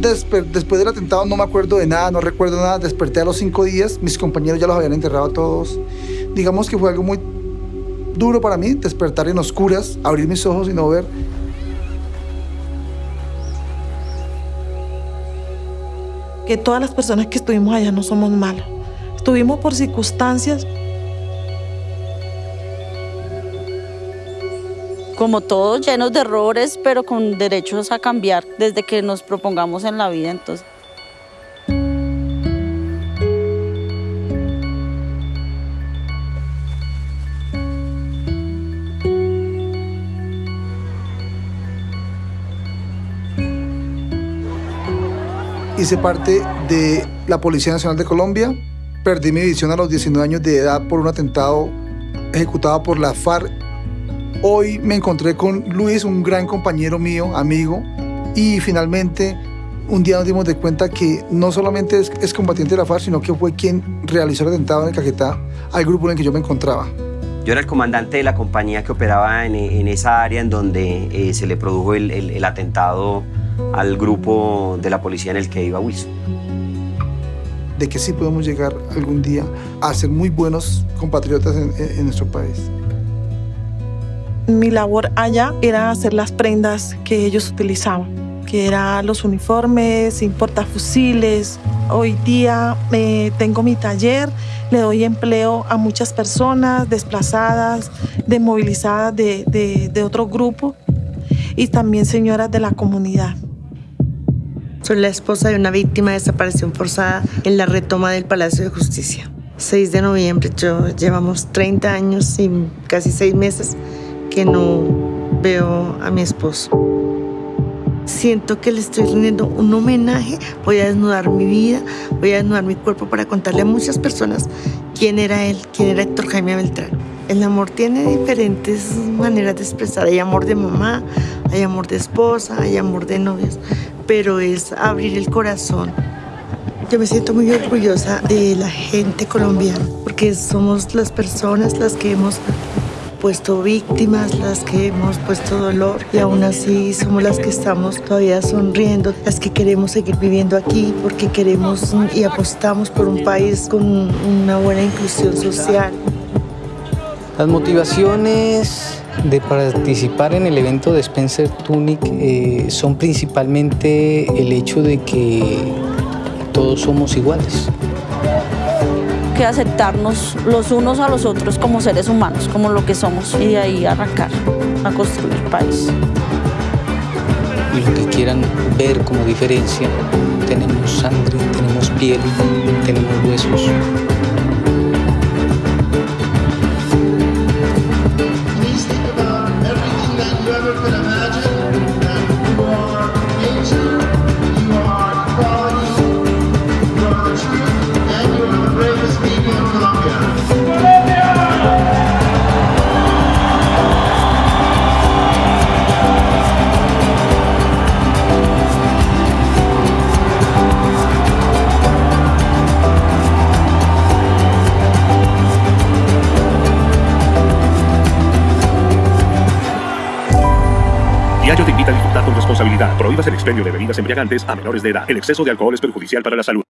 después del atentado no me acuerdo de nada, no recuerdo nada. Desperté a los cinco días, mis compañeros ya los habían enterrado todos. Digamos que fue algo muy duro para mí, despertar en oscuras, abrir mis ojos y no ver. Que todas las personas que estuvimos allá no somos malas. Estuvimos por circunstancias como todos llenos de errores, pero con derechos a cambiar desde que nos propongamos en la vida. Entonces. Hice parte de la Policía Nacional de Colombia. Perdí mi visión a los 19 años de edad por un atentado ejecutado por la FARC Hoy me encontré con Luis, un gran compañero mío, amigo, y finalmente un día nos dimos de cuenta que no solamente es, combatiente de la FARC, sino que fue quien realizó el atentado en Caquetá al grupo en el que yo me encontraba. Yo era el comandante de la compañía que operaba en, esa área en donde eh, se le produjo el, atentado al grupo de la policía en el que iba Wilson. De que sí podemos llegar algún día a ser muy buenos compatriotas en nuestro país. Mi labor allá era hacer las prendas que ellos utilizaban, que eran los uniformes, portafusiles. Hoy día eh, tengo mi taller, le doy empleo a muchas personas desplazadas, desmovilizadas de, de, de otro grupo y también señoras de la comunidad. Soy la esposa de una víctima de desaparición forzada en la retoma del Palacio de Justicia. 6 de noviembre, yo llevamos 30 años y casi 6 meses que no veo a mi esposo. Siento que le estoy rindiendo un homenaje, voy a desnudar mi vida, voy a desnudar mi cuerpo para contarle a muchas personas quién era él, quién era Héctor Jaime Beltrán. El amor tiene diferentes maneras de expresar. Hay amor de mamá, hay amor de esposa, hay amor de novios, pero es abrir el corazón. Yo me siento muy orgullosa de la gente colombiana, porque somos las personas las que hemos puesto víctimas, las que hemos puesto dolor y aún así somos las que estamos todavía sonriendo, las que queremos seguir viviendo aquí porque queremos y apostamos por un país con una buena inclusión social. Las motivaciones de participar en el evento de Spencer Tunic eh, son principalmente el hecho de que todos somos iguales que aceptarnos los unos a los otros como seres humanos, como lo que somos, y de ahí arrancar a construir país. Y lo que quieran ver como diferencia, tenemos sangre, tenemos piel, tenemos huesos. Diario te invita a disfrutar con responsabilidad. Prohíbas el expendio de bebidas embriagantes a menores de edad. El exceso de alcohol es perjudicial para la salud.